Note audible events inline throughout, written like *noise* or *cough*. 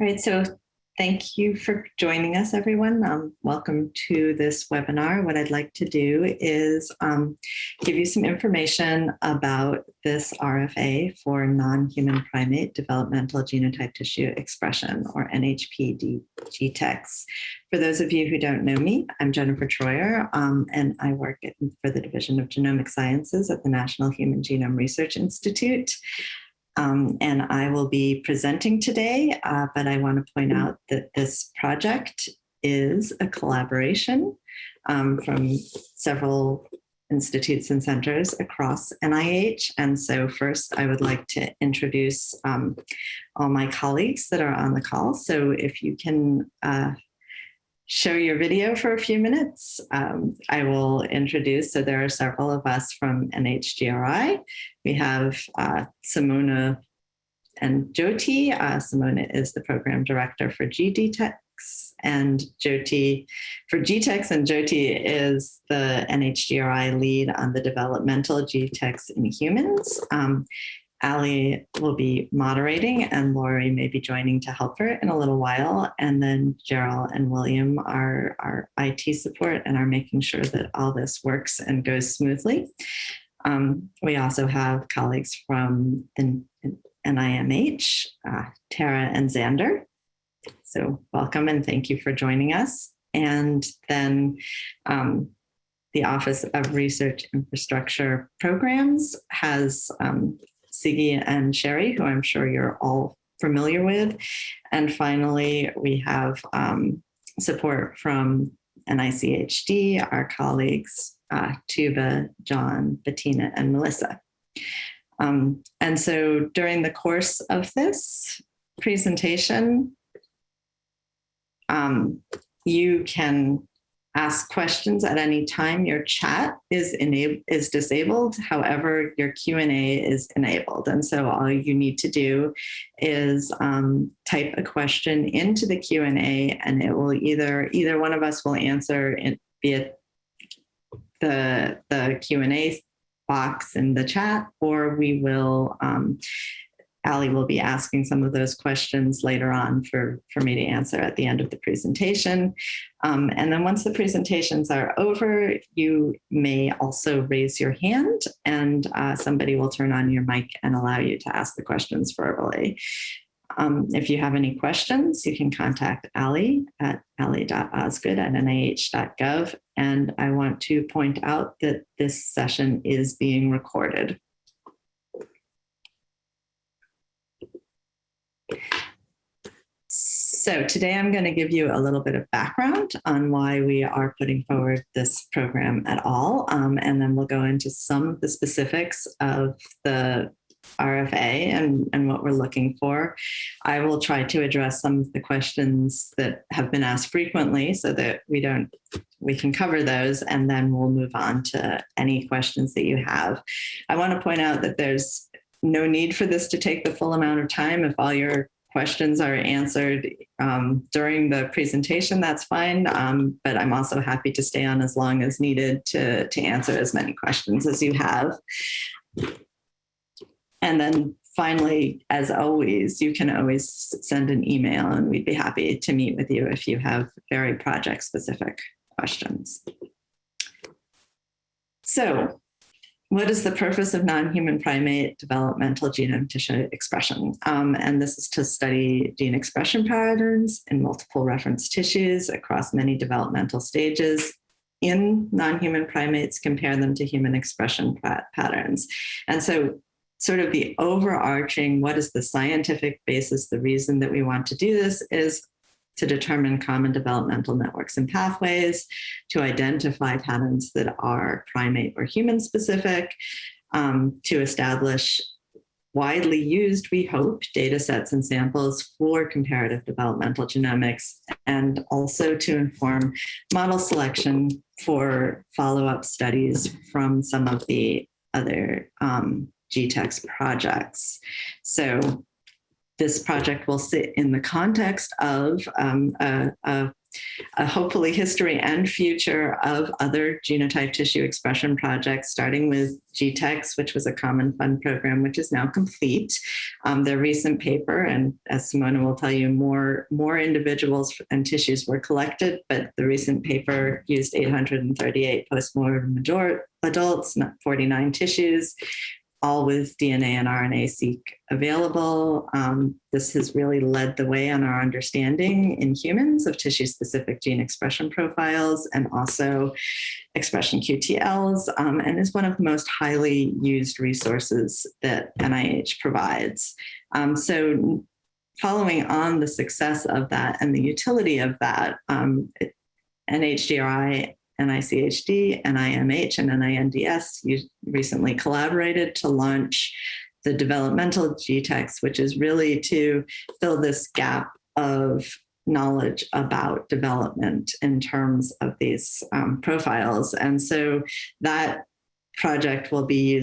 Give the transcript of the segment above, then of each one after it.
All right, so thank you for joining us, everyone. Um, welcome to this webinar. What I'd like to do is um, give you some information about this RFA for non-human primate developmental genotype tissue expression, or NHP GTEx. For those of you who don't know me, I'm Jennifer Troyer, um, and I work at, for the Division of Genomic Sciences at the National Human Genome Research Institute. Um, and I will be presenting today, uh, but I want to point out that this project is a collaboration um, from several institutes and centers across NIH. And so first I would like to introduce um, all my colleagues that are on the call. So if you can uh, show your video for a few minutes. Um, I will introduce, so there are several of us from NHGRI. We have uh, Simona and Jyoti. Uh, Simona is the program director for GDTEx and Jyoti for GTEx and Jyoti is the NHGRI lead on the developmental GTEx in humans. Um, Ali will be moderating and Lori may be joining to help her in a little while. And then Gerald and William are our IT support and are making sure that all this works and goes smoothly. Um, we also have colleagues from the NIMH, uh, Tara and Xander. So welcome and thank you for joining us. And then um, the Office of Research Infrastructure Programs has um, Siggy and Sherry, who I'm sure you're all familiar with. And finally, we have um, support from NICHD, our colleagues, uh, Tuba, John, Bettina, and Melissa. Um, and so during the course of this presentation, um, you can ask questions at any time. Your chat is enabled is disabled. However, your Q&A is enabled. And so all you need to do is um, type a question into the Q&A and it will either, either one of us will answer it via the, the Q&A box in the chat, or we will um, Ali will be asking some of those questions later on for, for me to answer at the end of the presentation. Um, and then once the presentations are over, you may also raise your hand and uh, somebody will turn on your mic and allow you to ask the questions verbally. Um, if you have any questions, you can contact Ali at ali.osgood at nih.gov. And I want to point out that this session is being recorded. So today I'm going to give you a little bit of background on why we are putting forward this program at all. Um, and then we'll go into some of the specifics of the RFA and, and what we're looking for. I will try to address some of the questions that have been asked frequently so that we don't, we can cover those and then we'll move on to any questions that you have. I want to point out that there's no need for this to take the full amount of time. If all your questions are answered um, during the presentation, that's fine. Um, but I'm also happy to stay on as long as needed to, to answer as many questions as you have. And then finally, as always, you can always send an email and we'd be happy to meet with you if you have very project specific questions. So what is the purpose of non-human primate developmental genome tissue expression? Um, and this is to study gene expression patterns in multiple reference tissues across many developmental stages in non-human primates, compare them to human expression patterns. And so sort of the overarching, what is the scientific basis, the reason that we want to do this is to determine common developmental networks and pathways, to identify patterns that are primate or human specific, um, to establish widely used, we hope, data sets and samples for comparative developmental genomics, and also to inform model selection for follow-up studies from some of the other um, GTEx projects. So this project will sit in the context of um, a, a, a hopefully history and future of other genotype tissue expression projects, starting with GTEx, which was a common fund program, which is now complete. Um, their recent paper, and as Simona will tell you, more, more individuals and tissues were collected, but the recent paper used 838 postmortem adults, 49 tissues, all with DNA and RNA-seq available. Um, this has really led the way on our understanding in humans of tissue-specific gene expression profiles and also expression QTLs, um, and is one of the most highly used resources that NIH provides. Um, so following on the success of that and the utility of that, um, NHGRI NICHD, NIMH, and NINDS you recently collaborated to launch the developmental GTEx, which is really to fill this gap of knowledge about development in terms of these um, profiles. And so that project will be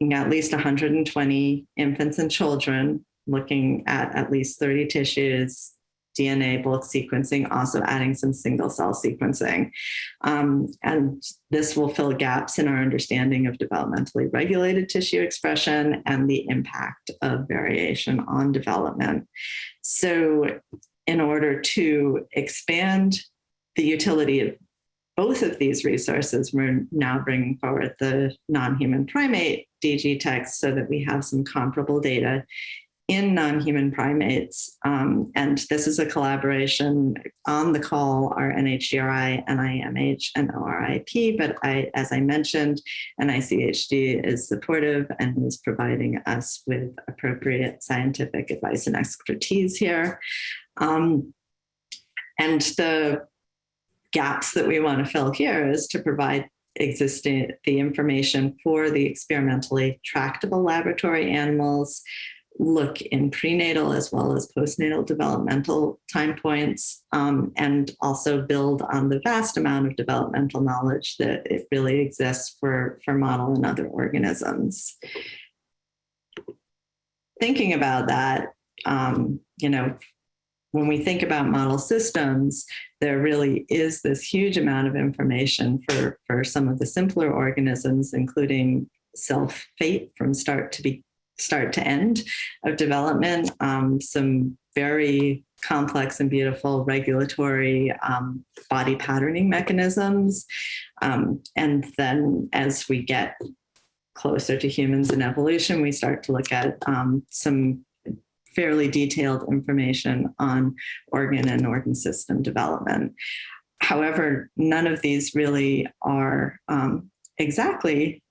using at least 120 infants and children, looking at at least 30 tissues, DNA bulk sequencing, also adding some single cell sequencing. Um, and this will fill gaps in our understanding of developmentally regulated tissue expression and the impact of variation on development. So in order to expand the utility of both of these resources, we're now bringing forward the non-human primate DGTEx so that we have some comparable data in non-human primates. Um, and this is a collaboration on the call are NHGRI, NIMH, and ORIP. But I, as I mentioned, NICHD is supportive and is providing us with appropriate scientific advice and expertise here. Um, and the gaps that we want to fill here is to provide existing the information for the experimentally tractable laboratory animals look in prenatal as well as postnatal developmental time points um, and also build on the vast amount of developmental knowledge that it really exists for, for model and other organisms. Thinking about that, um, you know, when we think about model systems, there really is this huge amount of information for, for some of the simpler organisms, including cell fate from start to be start to end of development, um, some very complex and beautiful regulatory um, body patterning mechanisms. Um, and then as we get closer to humans and evolution, we start to look at um, some fairly detailed information on organ and organ system development. However, none of these really are um, exactly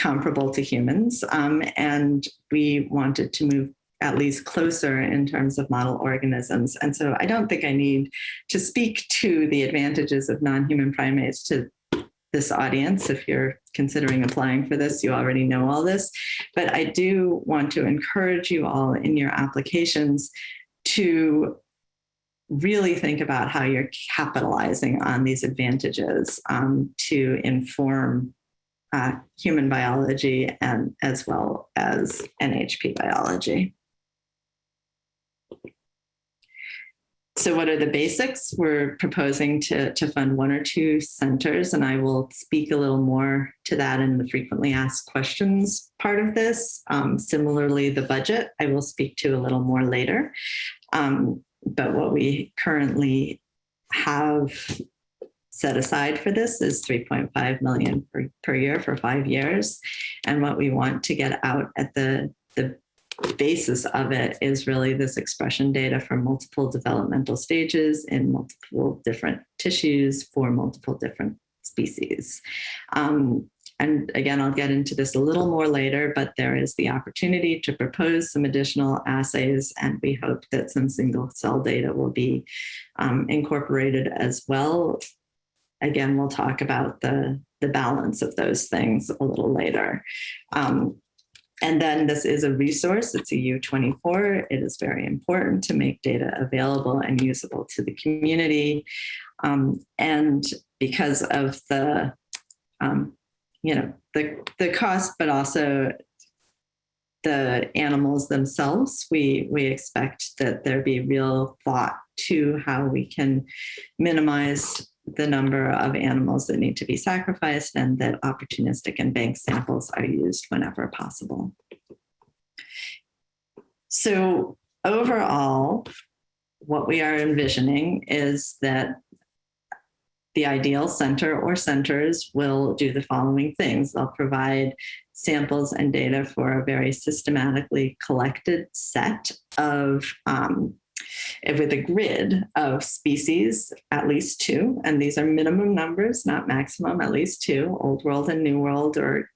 comparable to humans. Um, and we wanted to move at least closer in terms of model organisms. And so I don't think I need to speak to the advantages of non-human primates to this audience. If you're considering applying for this, you already know all this. But I do want to encourage you all in your applications to really think about how you're capitalizing on these advantages um, to inform uh, human biology and as well as NHP biology. So what are the basics? We're proposing to, to fund one or two centers, and I will speak a little more to that in the frequently asked questions part of this. Um, similarly, the budget, I will speak to a little more later. Um, but what we currently have set aside for this is 3.5 million per, per year for five years. And what we want to get out at the, the basis of it is really this expression data for multiple developmental stages in multiple different tissues for multiple different species. Um, and again, I'll get into this a little more later, but there is the opportunity to propose some additional assays, and we hope that some single cell data will be um, incorporated as well again, we'll talk about the, the balance of those things a little later. Um, and then this is a resource, it's a U24. It is very important to make data available and usable to the community. Um, and because of the, um, you know, the, the cost, but also the animals themselves, we, we expect that there be real thought to how we can minimize the number of animals that need to be sacrificed and that opportunistic and bank samples are used whenever possible. So overall, what we are envisioning is that the ideal center or centers will do the following things. They'll provide samples and data for a very systematically collected set of um, with a grid of species, at least two, and these are minimum numbers, not maximum, at least two, old world and new world or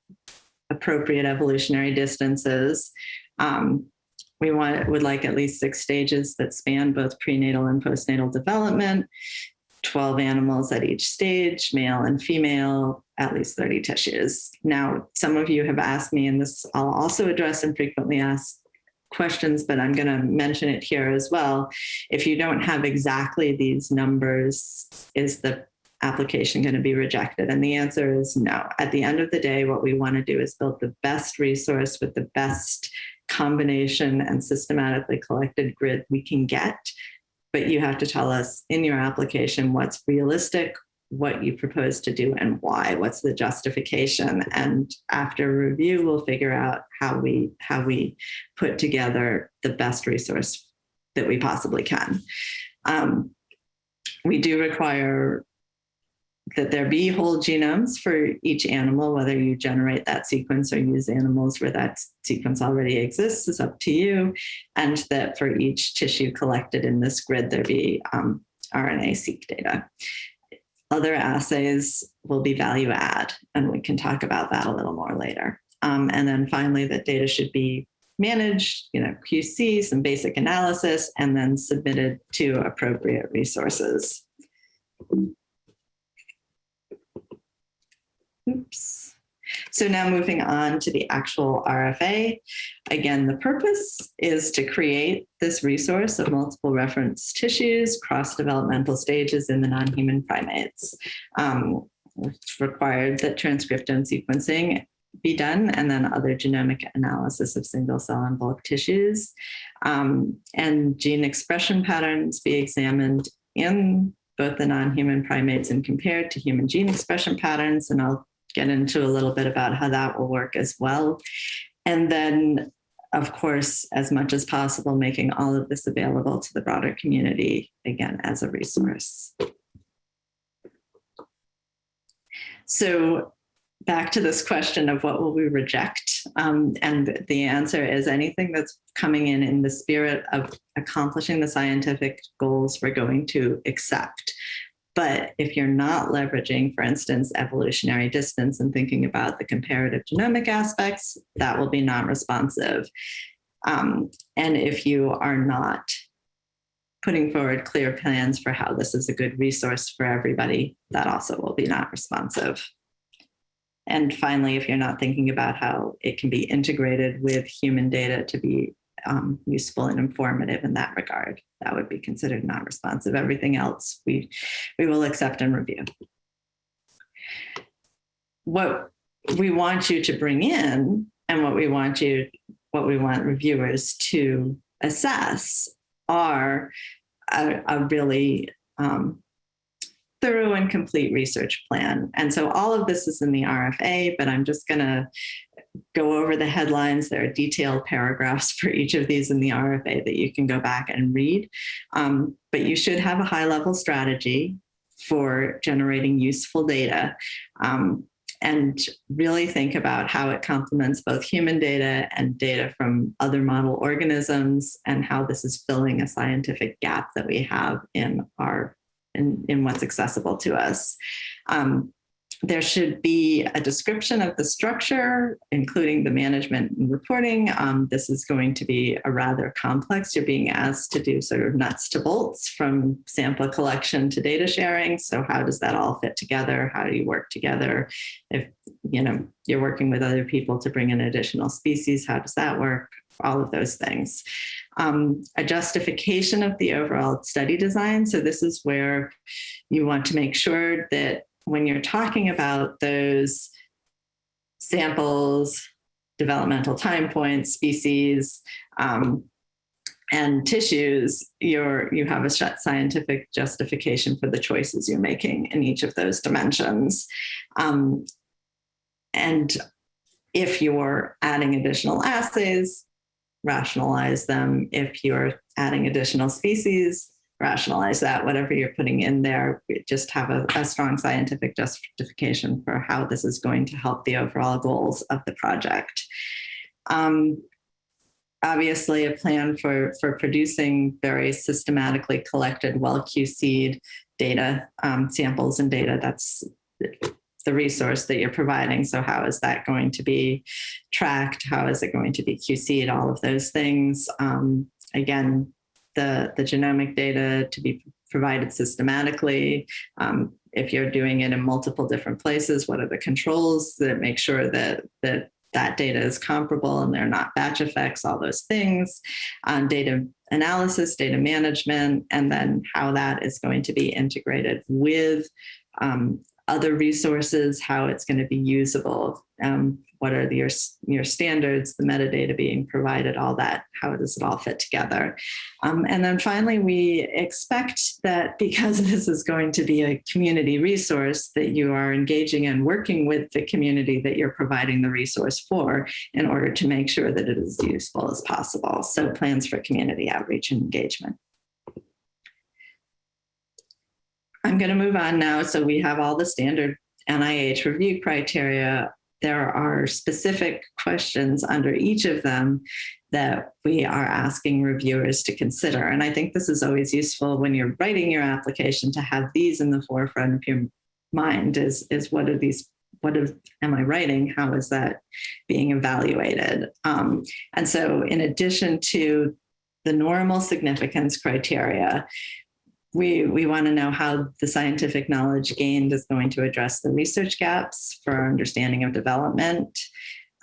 appropriate evolutionary distances. Um, we want would like at least six stages that span both prenatal and postnatal development, 12 animals at each stage, male and female, at least 30 tissues. Now, some of you have asked me, and this I'll also address in frequently asked questions, but I'm going to mention it here as well. If you don't have exactly these numbers, is the application going to be rejected? And the answer is no. At the end of the day, what we want to do is build the best resource with the best combination and systematically collected grid we can get. But you have to tell us in your application what's realistic, what you propose to do and why, what's the justification. And after review, we'll figure out how we, how we put together the best resource that we possibly can. Um, we do require that there be whole genomes for each animal, whether you generate that sequence or use animals where that sequence already exists is up to you. And that for each tissue collected in this grid, there be um, RNA-seq data. Other assays will be value add, and we can talk about that a little more later. Um, and then finally, that data should be managed, you know, QC, some basic analysis, and then submitted to appropriate resources. Oops. So now moving on to the actual RFA. Again, the purpose is to create this resource of multiple reference tissues, cross-developmental stages in the non-human primates. Um, it's required that transcriptome sequencing be done and then other genomic analysis of single cell and bulk tissues um, and gene expression patterns be examined in both the non-human primates and compared to human gene expression patterns. And I'll get into a little bit about how that will work as well. And then, of course, as much as possible, making all of this available to the broader community, again, as a resource. So back to this question of what will we reject? Um, and the answer is anything that's coming in in the spirit of accomplishing the scientific goals we're going to accept. But if you're not leveraging, for instance, evolutionary distance and thinking about the comparative genomic aspects, that will be non-responsive. Um, and if you are not putting forward clear plans for how this is a good resource for everybody, that also will be not responsive. And finally, if you're not thinking about how it can be integrated with human data to be um, useful and informative in that regard. That would be considered non-responsive. Everything else we, we will accept and review. What we want you to bring in and what we want you, what we want reviewers to assess are a, a really um, thorough and complete research plan. And so all of this is in the RFA, but I'm just gonna go over the headlines. There are detailed paragraphs for each of these in the RFA that you can go back and read. Um, but you should have a high level strategy for generating useful data um, and really think about how it complements both human data and data from other model organisms and how this is filling a scientific gap that we have in our in, in what's accessible to us. Um, there should be a description of the structure, including the management and reporting. Um, this is going to be a rather complex. You're being asked to do sort of nuts to bolts from sample collection to data sharing. So how does that all fit together? How do you work together? If you know you're working with other people to bring in additional species, how does that work? All of those things. Um, a justification of the overall study design. So this is where you want to make sure that when you're talking about those samples, developmental time points, species, um, and tissues, you're, you have a scientific justification for the choices you're making in each of those dimensions. Um, and if you're adding additional assays, rationalize them. If you're adding additional species, rationalize that, whatever you're putting in there, just have a, a, strong scientific justification for how this is going to help the overall goals of the project. Um, obviously a plan for, for producing very systematically collected, well QC'd data, um, samples and data. That's the resource that you're providing. So how is that going to be tracked? How is it going to be QC'd? All of those things. Um, again, the, the genomic data to be provided systematically. Um, if you're doing it in multiple different places, what are the controls that make sure that, that that data is comparable and they're not batch effects, all those things, um, data analysis, data management, and then how that is going to be integrated with um, other resources, how it's going to be usable, um, what are the, your, your standards, the metadata being provided, all that, how does it all fit together? Um, and then finally, we expect that because *laughs* this is going to be a community resource that you are engaging and working with the community that you're providing the resource for in order to make sure that it is useful as possible. So plans for community outreach and engagement. I'm going to move on now. So we have all the standard NIH review criteria. There are specific questions under each of them that we are asking reviewers to consider. And I think this is always useful when you're writing your application to have these in the forefront of your mind is, is what are these what am I writing? How is that being evaluated? Um, and so in addition to the normal significance criteria, we, we want to know how the scientific knowledge gained is going to address the research gaps for our understanding of development.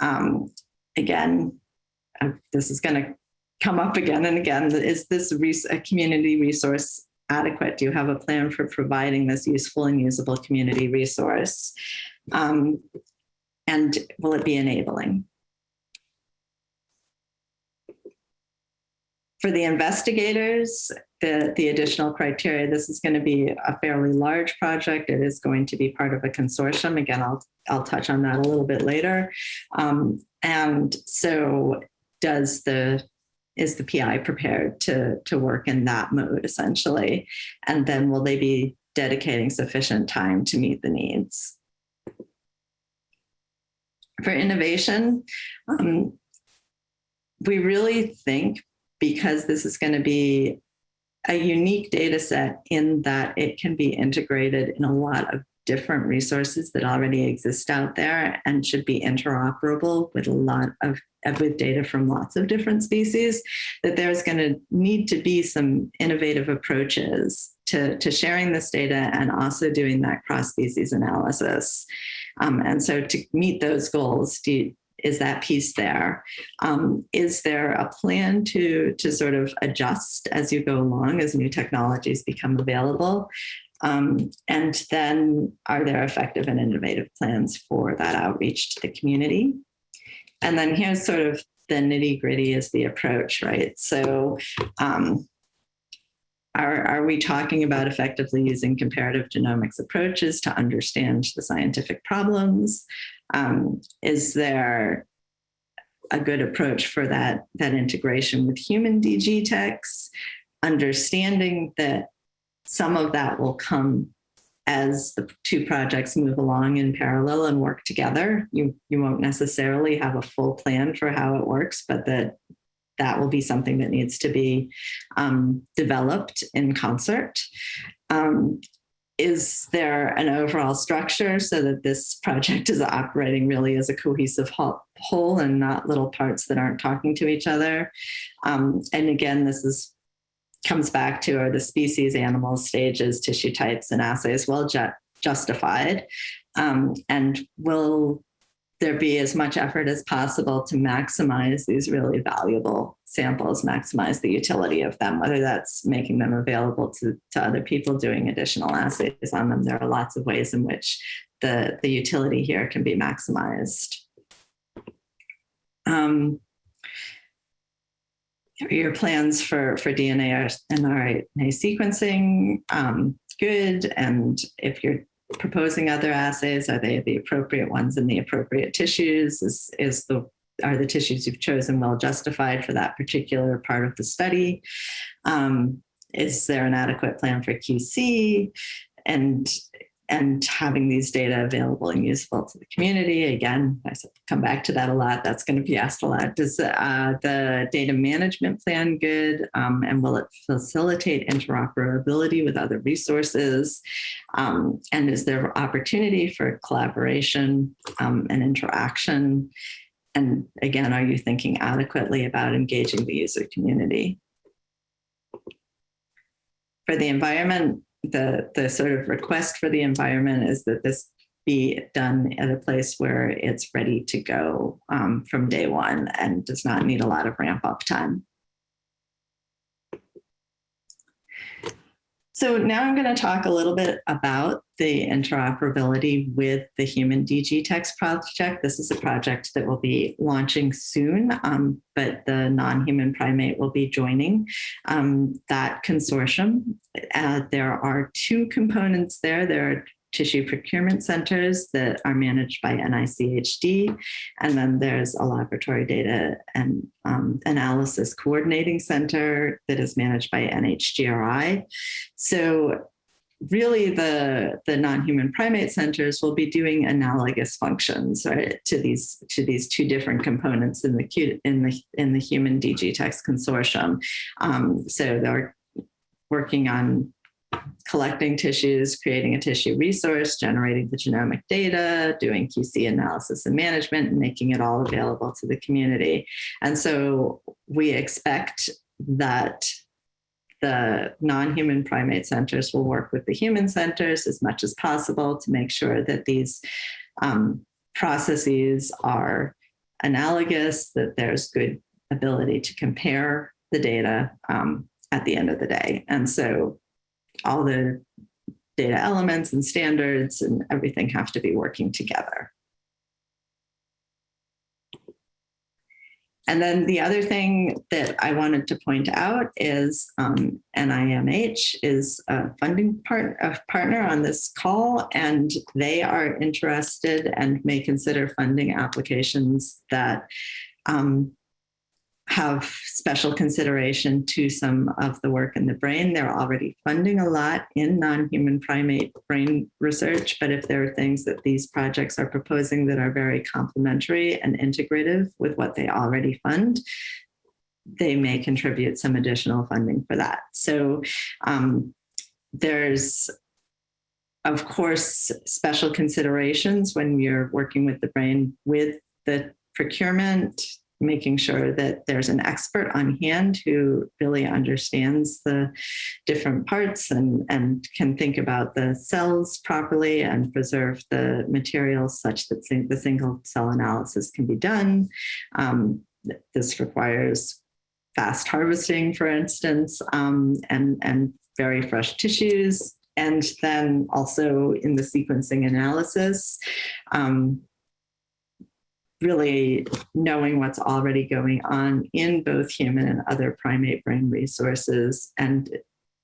Um, again, uh, this is going to come up again and again. Is this a community resource adequate? Do you have a plan for providing this useful and usable community resource? Um, and will it be enabling? For the investigators, the, the additional criteria, this is going to be a fairly large project. It is going to be part of a consortium. Again, I'll, I'll touch on that a little bit later. Um, and so does the is the PI prepared to, to work in that mode essentially? And then will they be dedicating sufficient time to meet the needs? For innovation, um, we really think because this is going to be a unique data set in that it can be integrated in a lot of different resources that already exist out there and should be interoperable with a lot of with data from lots of different species, that there's going to need to be some innovative approaches to, to sharing this data and also doing that cross-species analysis. Um, and so to meet those goals, do, is that piece there? Um, is there a plan to, to sort of adjust as you go along as new technologies become available? Um, and then are there effective and innovative plans for that outreach to the community? And then here's sort of the nitty gritty is the approach, right? So um, are, are we talking about effectively using comparative genomics approaches to understand the scientific problems? Um, is there a good approach for that, that integration with human DGTEx, understanding that some of that will come as the two projects move along in parallel and work together. You, you won't necessarily have a full plan for how it works, but that that will be something that needs to be um, developed in concert. Um, is there an overall structure so that this project is operating really as a cohesive whole and not little parts that aren't talking to each other? Um, and again, this is comes back to are the species, animals, stages, tissue types, and assays well ju justified? Um, and will there be as much effort as possible to maximize these really valuable samples, maximize the utility of them, whether that's making them available to, to other people doing additional assays on them. There are lots of ways in which the, the utility here can be maximized. um, your plans for, for DNA and RNA sequencing, um, good. And if you're proposing other assays, are they the appropriate ones in the appropriate tissues? Is, is the are the tissues you've chosen well justified for that particular part of the study? Um, is there an adequate plan for QC? And and having these data available and useful to the community. Again, I come back to that a lot. That's going to be asked a lot. Does uh, the data management plan good? Um, and will it facilitate interoperability with other resources? Um, and is there opportunity for collaboration um, and interaction? And again, are you thinking adequately about engaging the user community? For the environment, the, the sort of request for the environment is that this be done at a place where it's ready to go um, from day one and does not need a lot of ramp up time. So now I'm going to talk a little bit about the interoperability with the Human DGTex project. This is a project that will be launching soon, um, but the non-human primate will be joining um, that consortium. Uh, there are two components there. There are tissue procurement centers that are managed by NICHD. And then there's a laboratory data and um, analysis coordinating center that is managed by NHGRI. So really the, the non-human primate centers will be doing analogous functions right, to these to these two different components in the in the in the human DGTex consortium. Um, so they're working on collecting tissues, creating a tissue resource, generating the genomic data, doing QC analysis and management, and making it all available to the community. And so we expect that the non-human primate centers will work with the human centers as much as possible to make sure that these um, processes are analogous, that there's good ability to compare the data um, at the end of the day. And so all the data elements and standards and everything have to be working together. And then the other thing that I wanted to point out is um, NIMH is a funding part, a partner on this call, and they are interested and may consider funding applications that um, have special consideration to some of the work in the brain. They're already funding a lot in non-human primate brain research, but if there are things that these projects are proposing that are very complementary and integrative with what they already fund, they may contribute some additional funding for that. So um, there's of course, special considerations when you're working with the brain with the procurement, making sure that there's an expert on hand who really understands the different parts and, and can think about the cells properly and preserve the materials such that the single cell analysis can be done. Um, this requires fast harvesting, for instance, um, and, and very fresh tissues. And then also in the sequencing analysis, um, really knowing what's already going on in both human and other primate brain resources and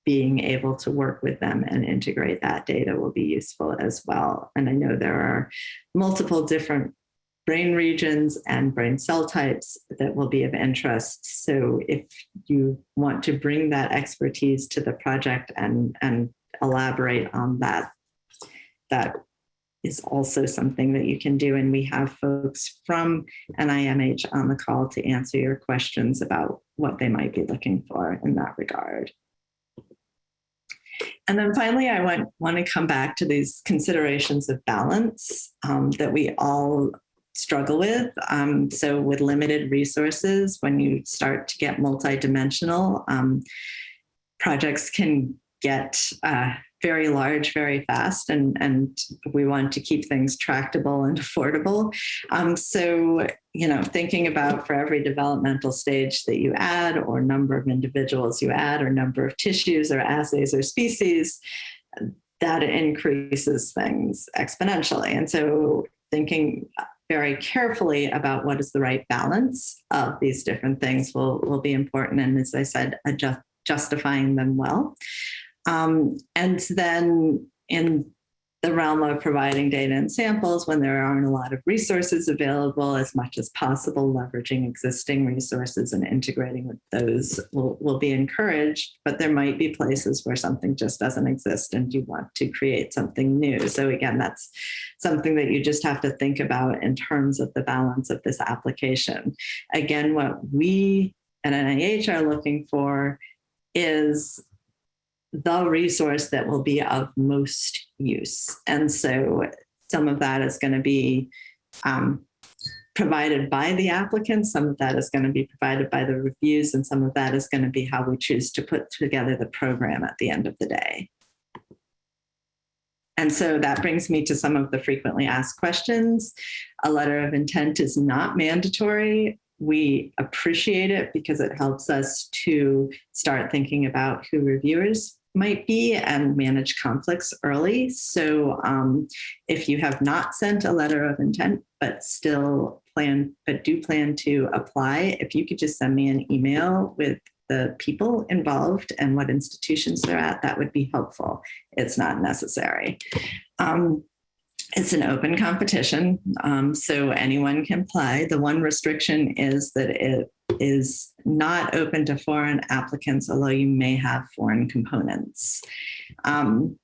being able to work with them and integrate that data will be useful as well. And I know there are multiple different brain regions and brain cell types that will be of interest. So if you want to bring that expertise to the project and, and elaborate on that, that is also something that you can do. And we have folks from NIMH on the call to answer your questions about what they might be looking for in that regard. And then finally, I want, want to come back to these considerations of balance um, that we all struggle with. Um, so with limited resources, when you start to get multidimensional, um, projects can get uh, very large very fast and, and we want to keep things tractable and *laughs* affordable. Um, so, you know, thinking about for every developmental stage that you add or number of individuals you add or number of tissues or assays or species, that increases things exponentially. And so thinking very carefully about what is the right balance of these different things will, will be important. And as I said, adjust, justifying them well. Um, and then in the realm of providing data and samples when there aren't a lot of resources available as much as possible, leveraging existing resources and integrating with those will, will be encouraged, but there might be places where something just doesn't exist and you want to create something new. So again, that's something that you just have to think about in terms of the balance of this application. Again, what we at NIH are looking for is the resource that will be of most use. And so some of that is going to be um, provided by the applicant, some of that is going to be provided by the reviews, and some of that is going to be how we choose to put together the program at the end of the day. And so that brings me to some of the frequently asked questions. A letter of intent is not mandatory we appreciate it because it helps us to start thinking about who reviewers might be and manage conflicts early. So um, if you have not sent a letter of intent, but still plan, but do plan to apply, if you could just send me an email with the people involved and what institutions they're at, that would be helpful. It's not necessary. Um, it's an open competition, um, so anyone can play. The one restriction is that it is not open to foreign applicants, although you may have foreign components. Um,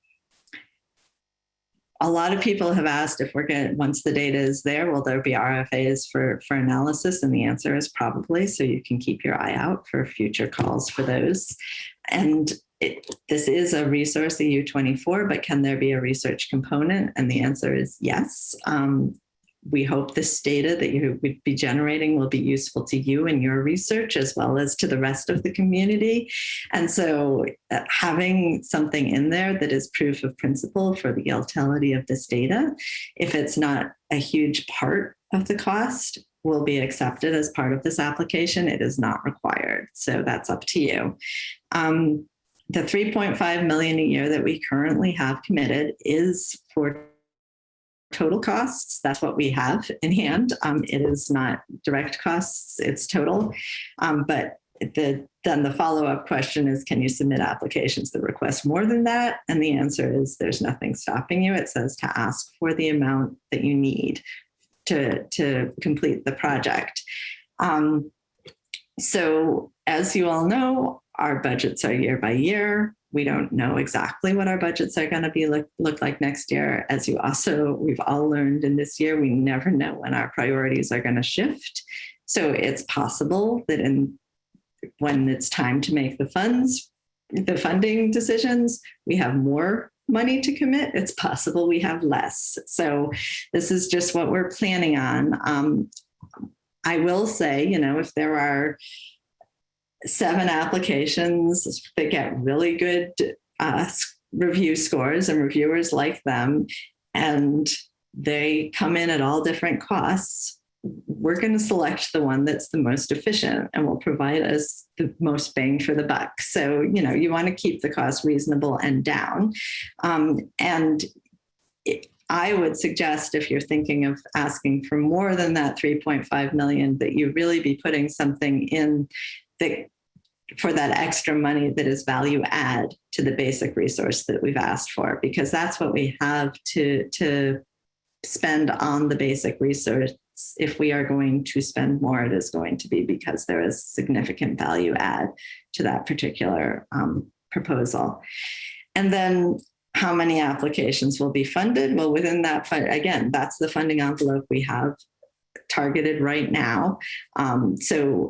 a lot of people have asked if we're going once the data is there, will there be RFAs for, for analysis? And the answer is probably, so you can keep your eye out for future calls for those. And it, this is a resource, the U24, but can there be a research component? And the answer is yes. Um, we hope this data that you would be generating will be useful to you and your research as well as to the rest of the community. And so uh, having something in there that is proof of principle for the utility of this data, if it's not a huge part of the cost, will be accepted as part of this application. It is not required. So that's up to you. Um, the 3.5 million a year that we currently have committed is for total costs. That's what we have in hand. Um, it is not direct costs, it's total. Um, but the, then the follow-up question is, can you submit applications that request more than that? And the answer is there's nothing stopping you. It says to ask for the amount that you need to, to complete the project. Um, so as you all know, our budgets are year by year. We don't know exactly what our budgets are going to be look, look like next year. As you also, we've all learned in this year, we never know when our priorities are going to shift. So it's possible that in when it's time to make the funds, the funding decisions, we have more money to commit. It's possible we have less. So this is just what we're planning on. Um, I will say, you know, if there are seven applications that get really good uh, review scores and reviewers like them, and they come in at all different costs, we're going to select the one that's the most efficient and will provide us the most bang for the buck. So, you know, you want to keep the cost reasonable and down. Um, and it, I would suggest if you're thinking of asking for more than that 3.5 million, that you really be putting something in that for that extra money that is value add to the basic resource that we've asked for, because that's what we have to, to spend on the basic resource. If we are going to spend more, it is going to be because there is significant value add to that particular um, proposal. And then how many applications will be funded? Well, within that, again, that's the funding envelope we have targeted right now. Um, so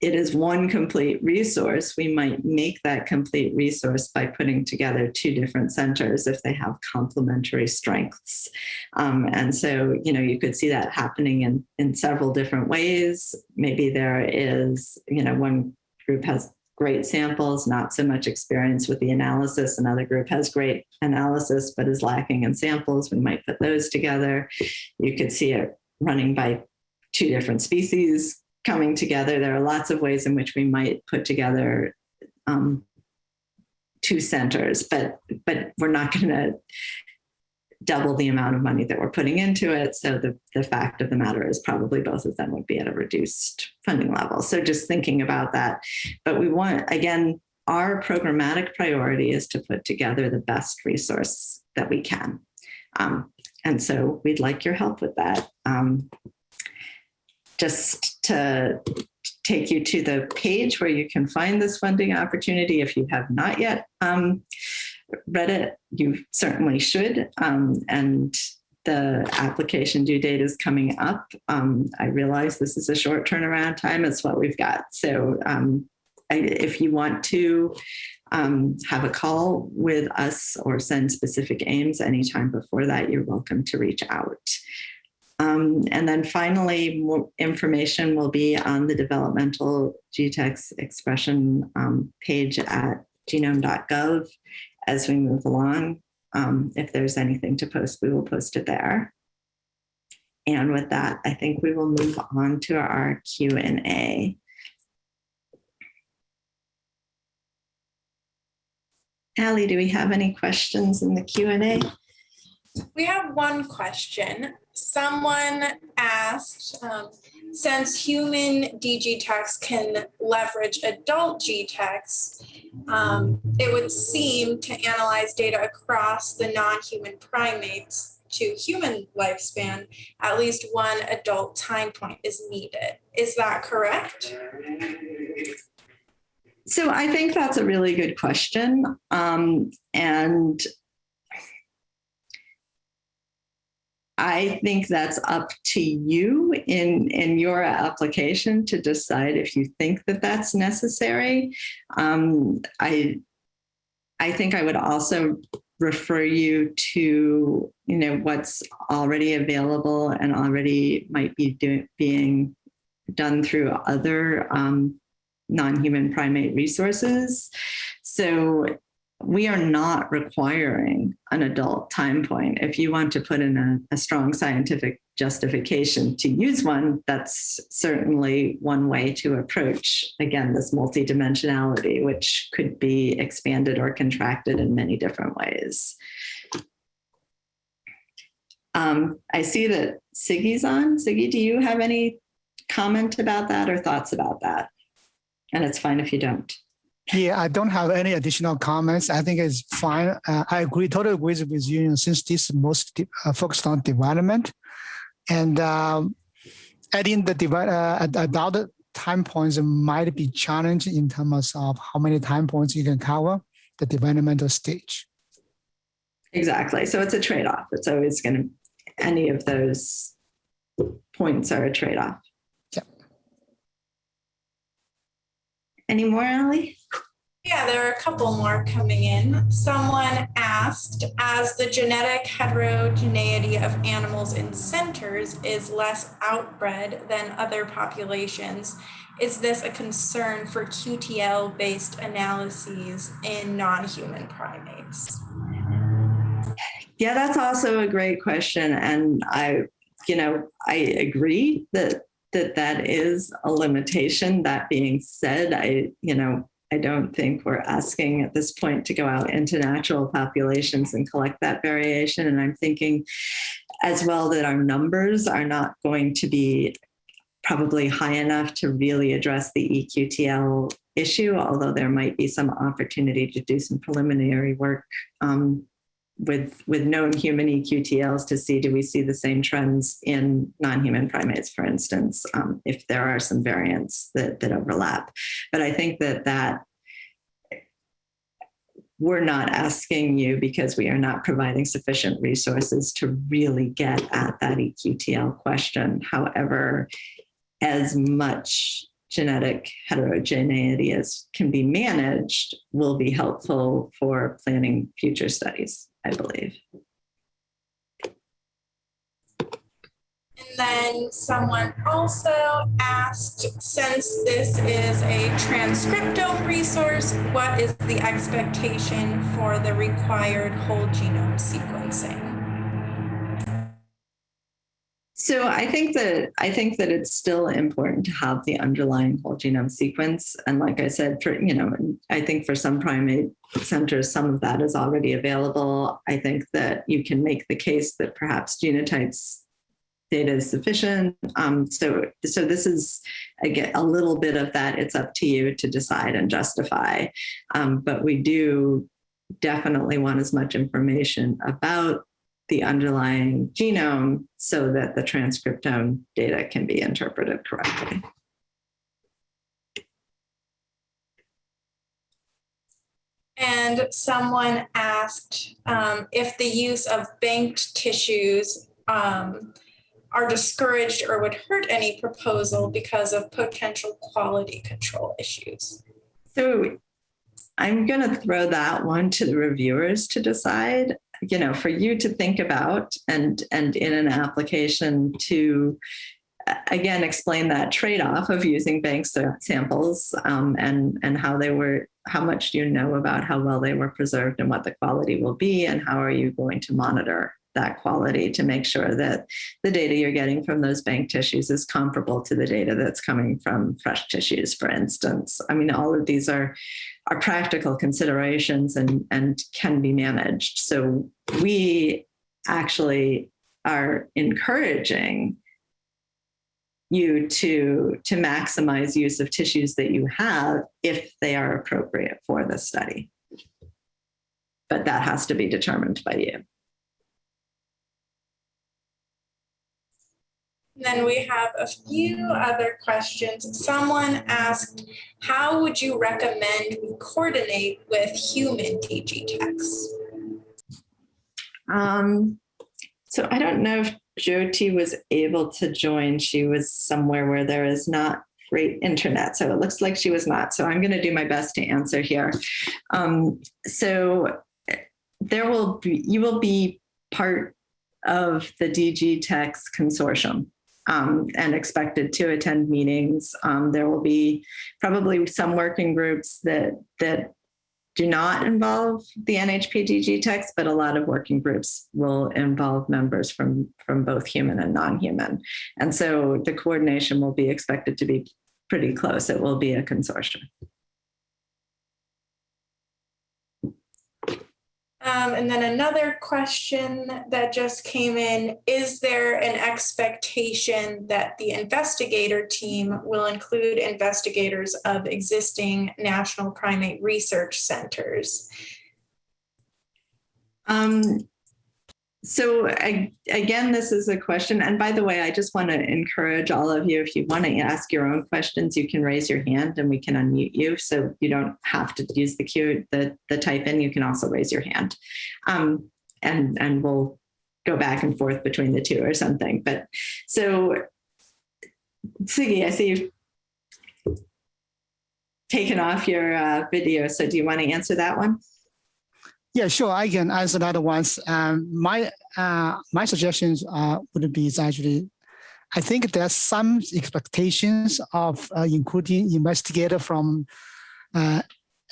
it is one complete resource, we might make that complete resource by putting together two different centers if they have complementary strengths. Um, and so, you know, you could see that happening in, in several different ways. Maybe there is, you know, one group has great samples, not so much experience with the analysis. Another group has great analysis, but is lacking in samples. We might put those together. You could see it running by two different species coming together. There are lots of ways in which we might put together um, two centers, but but we're not going to double the amount of money that we're putting into it. So the, the fact of the matter is probably both of them would be at a reduced funding level. So just thinking about that. But we want, again, our programmatic priority is to put together the best resource that we can. Um, and so we'd like your help with that. Um, just to take you to the page where you can find this funding opportunity if you have not yet um, read it, you certainly should. Um, and the application due date is coming up. Um, I realize this is a short turnaround time. It's what we've got. So um, I, if you want to um, have a call with us or send specific aims anytime before that, you're welcome to reach out. Um, and then finally, more information will be on the developmental GTEx expression um, page at genome.gov as we move along. Um, if there's anything to post, we will post it there. And with that, I think we will move on to our Q&A. Allie, do we have any questions in the Q&A? We have one question. Someone asked, um, since human DGTEx can leverage adult GTEx, um, it would seem to analyze data across the non-human primates to human lifespan, at least one adult time point is needed. Is that correct? So I think that's a really good question. Um, and I think that's up to you in, in your application to decide if you think that that's necessary. Um, I, I think I would also refer you to, you know, what's already available and already might be being done through other um, non-human primate resources. So we are not requiring an adult time point. If you want to put in a, a, strong scientific justification to use one, that's certainly one way to approach, again, this multidimensionality, which could be expanded or contracted in many different ways. Um, I see that Siggy's on. Siggy, do you have any comment about that or thoughts about that? And it's fine if you don't. Yeah, I don't have any additional comments. I think it's fine. Uh, I agree, totally agree with you. since this is most uh, focused on development, and um, adding the uh, adult time points might be challenging in terms of how many time points you can cover the developmental stage. Exactly. So it's a trade-off. It's always going to any of those points are a trade-off. Any more, Allie? Yeah, there are a couple more coming in. Someone asked, as the genetic heterogeneity of animals in centers is less outbred than other populations, is this a concern for QTL-based analyses in non-human primates? Yeah, that's also a great question. And I, you know, I agree that that that is a limitation. That being said, I, you know, I don't think we're asking at this point to go out into natural populations and collect that variation. And I'm thinking as well that our numbers are not going to be probably high enough to really address the eQTL issue, although there might be some opportunity to do some preliminary work um, with with known human eQTLs to see do we see the same trends in non-human primates, for instance, um, if there are some variants that that overlap. But I think that that we're not asking you because we are not providing sufficient resources to really get at that eQTL question. However, as much genetic heterogeneity as can be managed will be helpful for planning future studies. I believe. And then someone also asked, since this is a transcriptome resource, what is the expectation for the required whole genome sequencing? So I think that I think that it's still important to have the underlying whole genome sequence. And like I said, for you know, I think for some primate centers, some of that is already available. I think that you can make the case that perhaps genotypes data is sufficient. Um, so, so this is again a little bit of that. It's up to you to decide and justify. Um, but we do definitely want as much information about the underlying genome so that the transcriptome data can be interpreted correctly. And someone asked um, if the use of banked tissues um, are discouraged or would hurt any proposal because of potential quality control issues. So I'm going to throw that one to the reviewers to decide you know for you to think about and and in an application to again explain that trade-off of using bank samples um, and and how they were how much do you know about how well they were preserved and what the quality will be and how are you going to monitor that quality to make sure that the data you're getting from those bank tissues is comparable to the data that's coming from fresh tissues, for instance. I mean, all of these are, are practical considerations and, and can be managed. So we actually are encouraging you to, to maximize use of tissues that you have if they are appropriate for the study. But that has to be determined by you. Then we have a few other questions. Someone asked, how would you recommend we coordinate with human DGTEx? Um, so I don't know if Jyoti was able to join. She was somewhere where there is not great internet. So it looks like she was not. So I'm going to do my best to answer here. Um, so there will be, you will be part of the DGTEx consortium um, and expected to attend meetings. Um, there will be probably some working groups that that do not involve the NHP text, but a lot of working groups will involve members from, from both human and non-human. And so the coordination will be expected to be pretty close. It will be a consortium. Um, and then another question that just came in, is there an expectation that the investigator team will include investigators of existing national primate research centers? Um, so I, again, this is a question. And by the way, I just want to encourage all of you, if you want to ask your own questions, you can raise your hand and we can unmute you. So you don't have to use the cue, the, the type in, you can also raise your hand. Um, and, and we'll go back and forth between the two or something. But so Siggy, I see you've taken off your uh, video. So do you want to answer that one? Yeah, sure. I can answer that once. Um, my uh, my suggestions uh, would be actually, I think there's some expectations of uh, including investigator from uh,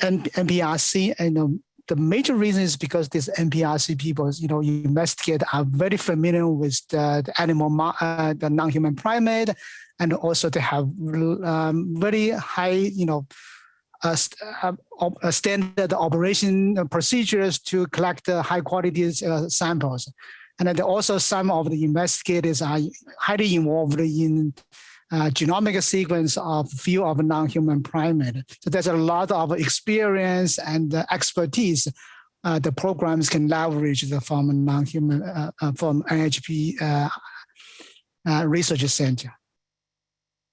NPRC, and um, the major reason is because these NPRC people, you know, you investigate are very familiar with the, the animal, uh, the non-human primate, and also they have um, very high, you know, standard operation procedures to collect high quality uh, samples. And also some of the investigators are highly involved in uh, genomic sequence of few of non-human primate. So there's a lot of experience and uh, expertise uh, the programs can leverage the from non-human from NHP research center.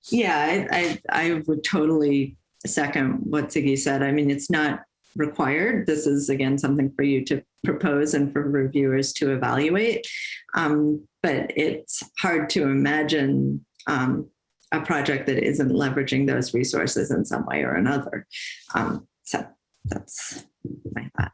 Yeah, I, I, I would totally second what Siggy said. I mean, it's not required. This is, again, something for you to propose and for reviewers to evaluate. Um, but it's hard to imagine um, a project that isn't leveraging those resources in some way or another. Um, so that's my thought.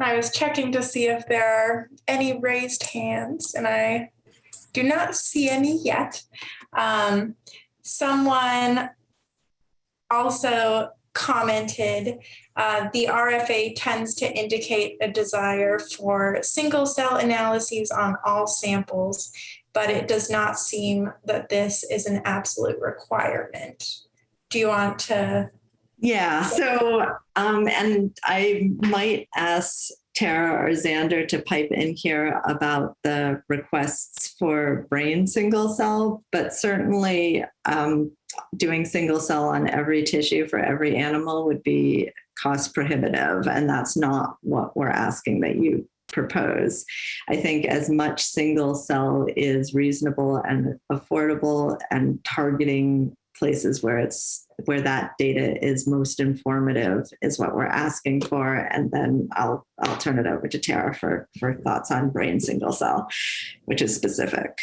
I was checking to see if there are any raised hands, and I do not see any yet. Um, someone also commented, uh, the RFA tends to indicate a desire for single cell analyses on all samples, but it does not seem that this is an absolute requirement. Do you want to? Yeah, so, um, and I might ask Tara or Xander to pipe in here about the requests for brain single cell, but certainly um, doing single cell on every tissue for every animal would be cost prohibitive, and that's not what we're asking that you propose. I think as much single cell is reasonable and affordable and targeting places where it's where that data is most informative is what we're asking for. And then I'll I'll turn it over to Tara for, for thoughts on brain single cell, which is specific.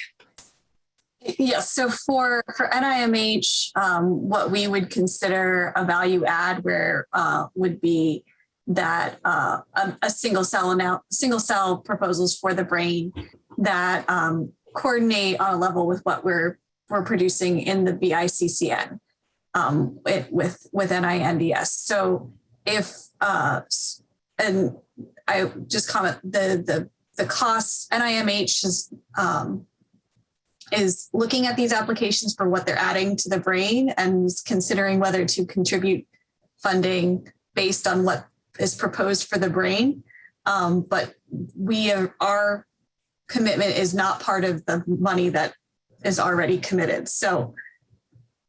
Yes, so for, for NIMH, um, what we would consider a value add where uh, would be that uh, a, a, single cell amount, single cell proposals for the brain that um, coordinate on a level with what we're we're producing in the BICCN um, with, with with NINDS. So if uh, and I just comment the the the costs NIMH is um, is looking at these applications for what they're adding to the brain and considering whether to contribute funding based on what is proposed for the brain. Um, but we are, our commitment is not part of the money that is already committed. So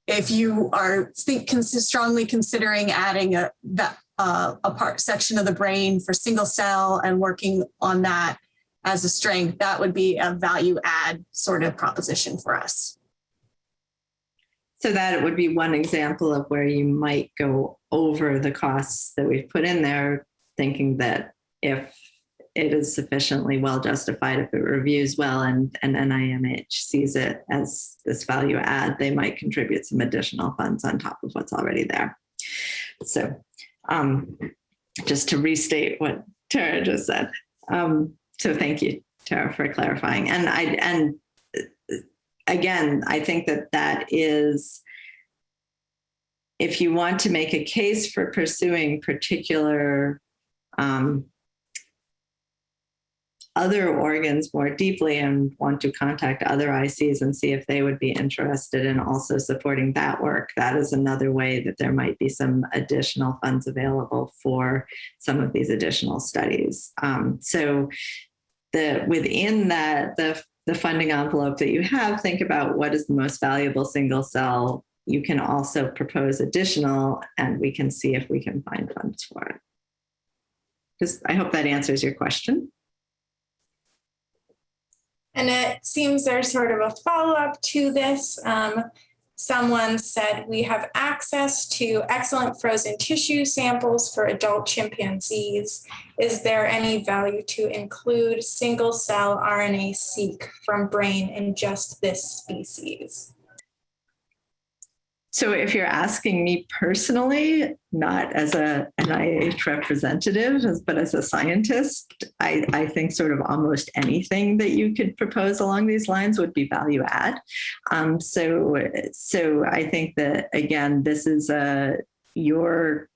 if you are think strongly considering adding a that uh, a part section of the brain for single cell and working on that as a strength, that would be a value add sort of proposition for us. So that would be one example of where you might go over the costs that we've put in there, thinking that if it is sufficiently well justified, if it reviews well and, and NIMH sees it as this value add, they might contribute some additional funds on top of what's already there. So um, just to restate what Tara just said, um, so thank you, Tara, for clarifying. And I and again, I think that that is if you want to make a case for pursuing particular um, other organs more deeply and want to contact other ICs and see if they would be interested in also supporting that work, that is another way that there might be some additional funds available for some of these additional studies. Um, so the within that the the funding envelope that you have, think about what is the most valuable single cell. You can also propose additional and we can see if we can find funds for it. Just, I hope that answers your question. And it seems there's sort of a follow-up to this. Um, someone said we have access to excellent frozen tissue samples for adult chimpanzees. Is there any value to include single cell RNA-seq from brain in just this species? So if you're asking me personally, not as a NIH representative, but as a scientist, I, I, think sort of almost anything that you could propose along these lines would be value add. Um, so, so I think that, again, this is a, your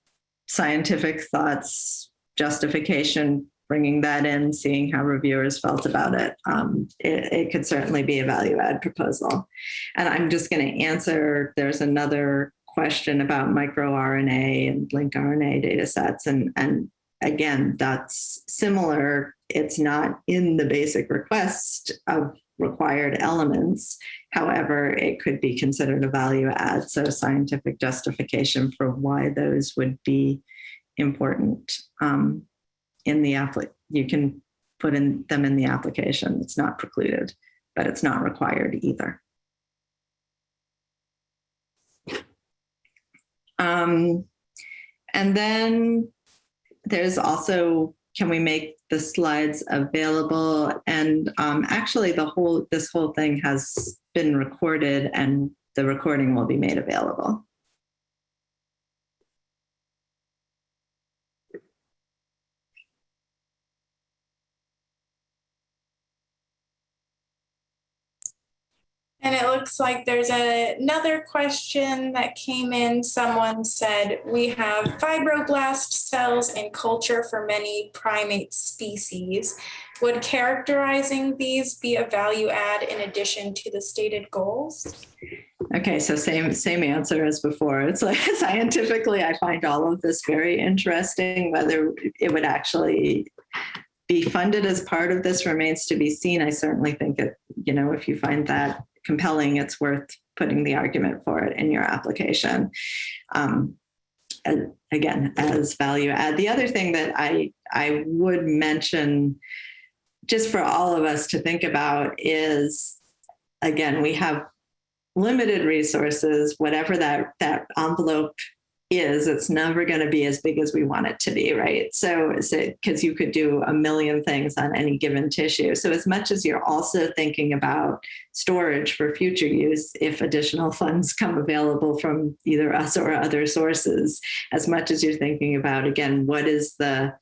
scientific thoughts justification bringing that in, seeing how reviewers felt about it, um, it, it, could certainly be a value add proposal. And I'm just going to answer, there's another question about microRNA and lincRNA data sets. And, and again, that's similar. It's not in the basic request of required elements. However, it could be considered a value add. So scientific justification for why those would be important. Um, in the app, you can put in them in the application. It's not precluded, but it's not required either. Um, and then there's also, can we make the slides available? And um, actually the whole, this whole thing has been recorded and the recording will be made available. And it looks like there's a- another question that came in. Someone said, we have fibroblast cells in culture for many primate species. Would characterizing these be a value add in addition to the stated goals? Okay, so same same answer as before. It's like *laughs* scientifically, I find all of this very interesting. Whether it would actually be funded as part of this remains to be seen. I certainly think it, you know, if you find that compelling, it's worth putting the argument for it in your application. Um, and again, as value add. The other thing that I I would mention, just for all of us to think about, is again we have limited resources, whatever that that envelope is, it's never going to be as big as we want it to be, right? So, is it because you could do a million things on any given tissue. So, as much as you're also thinking about storage for future use, if additional funds *laughs* come available from either us or other sources, as much as you're thinking about, again, what is the,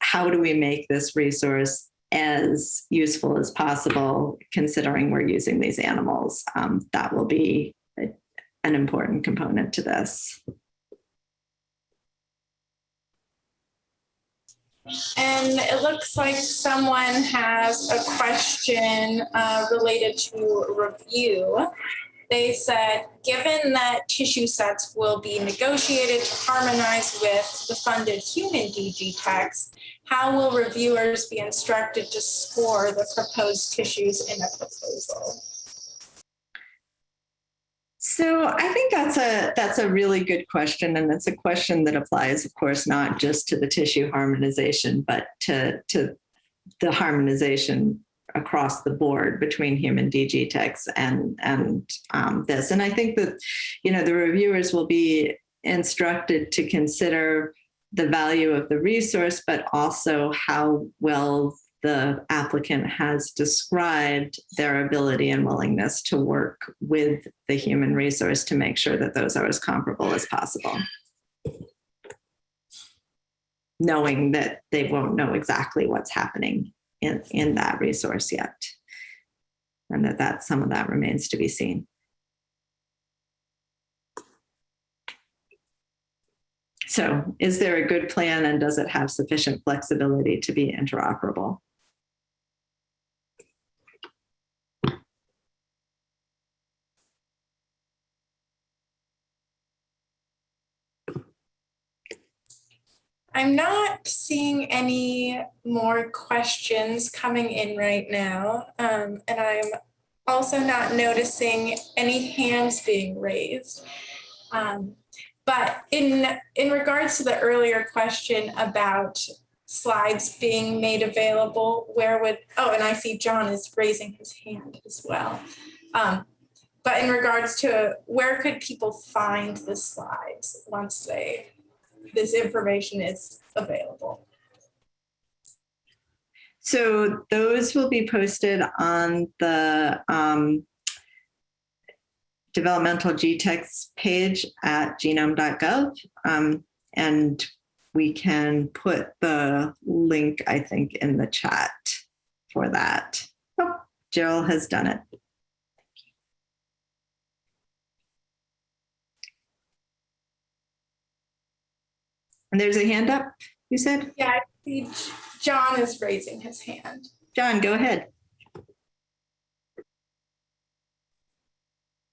how do we make this resource as useful as possible, considering we're using these animals, um, that will be an important component to this. And it looks like someone has a question uh, related to review. They said, given that tissue sets will be negotiated to harmonize with the funded human DGTEx, how will reviewers be instructed to score the proposed tissues in a proposal? So I think that's a that's a really good question, and it's a question that applies, of course, not just to the tissue harmonization, but to to the harmonization across the board between human DGTEx and and um, this. And I think that you know the reviewers will be instructed to consider the value of the resource, but also how well the applicant has described their ability and willingness to work with the human resource to make sure that those are as comparable as possible. Knowing that they won't know exactly what's happening in, in that resource yet. And that, that some of that remains to be seen. So is there a good plan and does it have sufficient flexibility to be interoperable? I'm not seeing any more questions coming in right now. Um, and I'm also not noticing any hands being raised. Um, but in, in regards to the earlier question about slides being made available, where would, oh, and I see John is raising his hand as well. Um, but in regards to where could people find the slides once they this information is available. So those will be posted on the um, developmental GTEx page at genome.gov. Um, and we can put the link, I think, in the chat for that. Oh, Jill has done it. And there's a hand up, you said? Yeah, I see John is raising his hand. John, go ahead.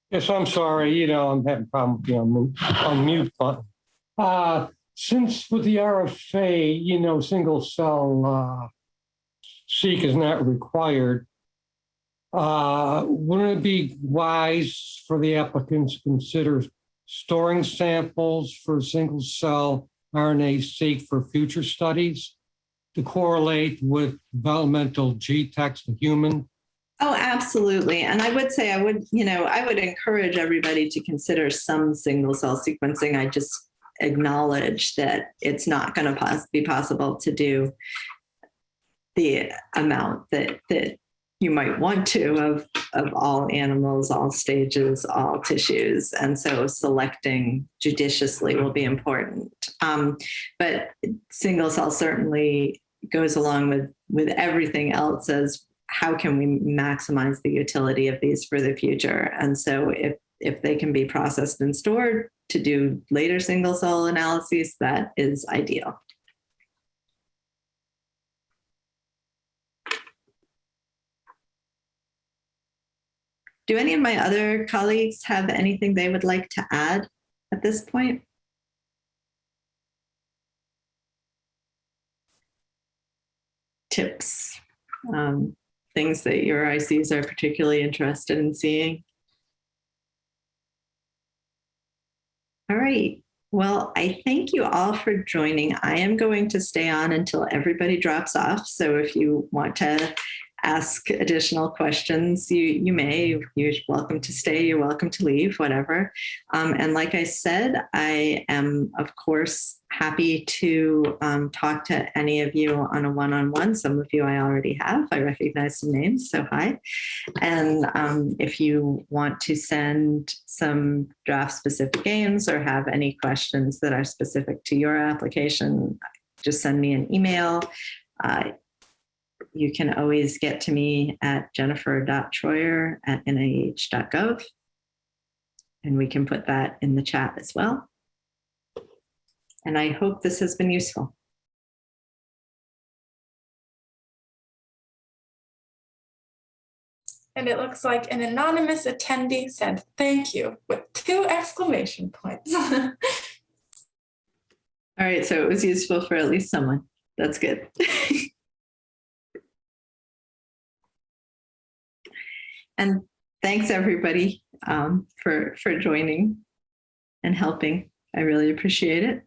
Yes, I'm sorry, you know, I'm having problems, you know, on mute button. Uh, since with the RFA, you know, single cell uh, seq is not required, uh, wouldn't it be wise for the applicants to consider storing samples for single cell RNA-seq for future studies to correlate with developmental GTEx to human? Oh, absolutely. And I would say I would, you know, I would encourage everybody to consider some single cell sequencing. I just acknowledge that it's not going to pos be possible to do the amount that that you might want to of, of all animals, all stages, all tissues. And so selecting judiciously will be important. Um, but single cell certainly goes along with, with everything else as how can we maximize the utility of these for the future? And so if, if they can be processed and stored to do later single cell analyses, that is ideal. Do any of my other colleagues have anything they would like to add at this point? Tips, um, things that your ICs are particularly interested in seeing? All right. Well, I thank you all for joining. I am going to stay on until everybody drops off. So if you want to ask additional questions, you, you may. You're welcome to stay, you're welcome to leave, whatever. Um, and like I said, I am, of course, happy to um, talk to any of you on a one-on-one. Some of you I already have. I recognize some names, so hi. And um, if you want to send some draft specific aims or have any questions that are specific to your application, just send me an email. Uh, you can always get to me at jennifer.troyer at nih.gov. And we can put that in the chat as well. And I hope this has been useful. And it looks like an anonymous attendee said, thank you, with two exclamation points. *laughs* All right, so it was useful for at least someone. That's good. *laughs* and thanks everybody um, for for joining and helping. I really appreciate it.